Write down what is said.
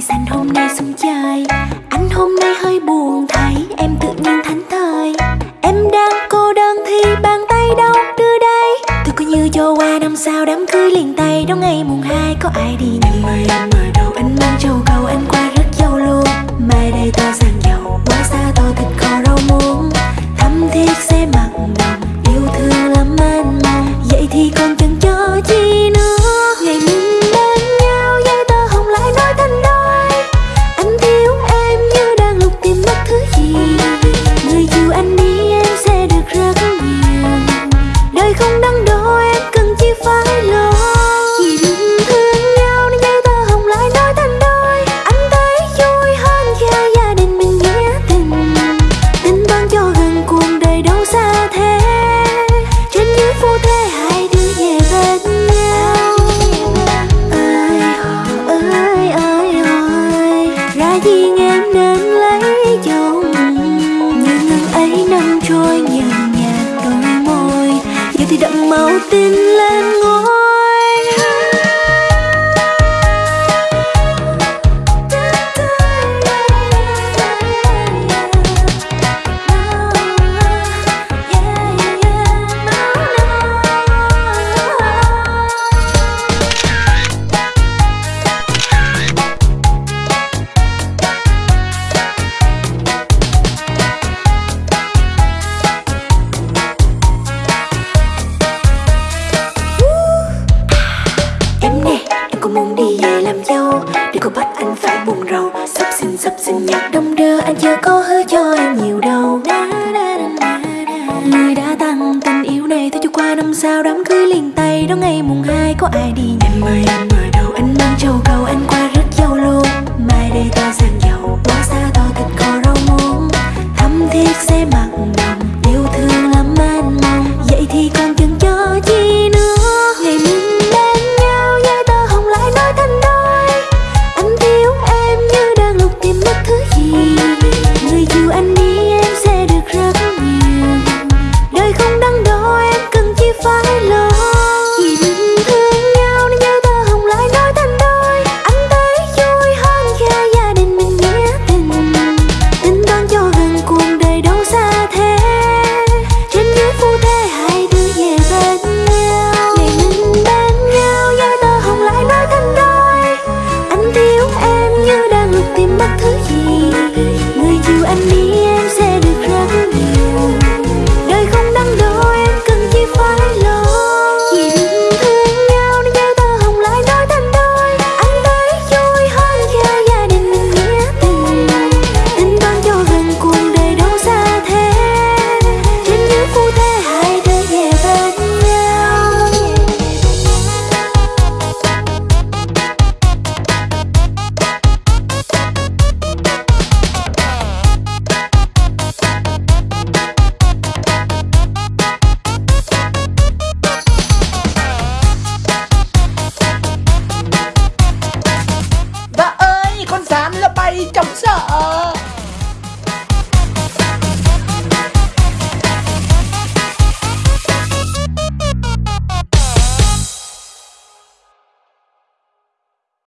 Sàn hôm nay xem chơi Anh hôm nay hơi buồn, thấy em tự nhiên thánh thời Em đang cô đơn thì bàn tay đâu đưa đây. Tôi coi như cho qua năm sau đám cưới liền tay. Đó ngày mùng hai, có ai đi nhỉ Em mời em mời đâu Anh mang châu cầu, anh qua rất dâu luôn Mai đây tôi rằng. Trôi nhàn nhạt đôi môi Giờ thì đậm màu tin lên ngôi râu. Sắp xin sắp xin nhạc đông đưa Anh chưa có hứa cho em nhiều đâu. Lời đã tăng, tình yêu này Thôi cho qua năm sau đám cưới liền tay. Đó ngày mùng 2 có ai đi Em ơi em ơi đâu? Anh mang châu cầu, Anh qua rất giàu luôn Mai đây ta sang giàu Quá xa tôi thịt cò rau muống. Thấm thiết sẽ mặn lòng yêu thương.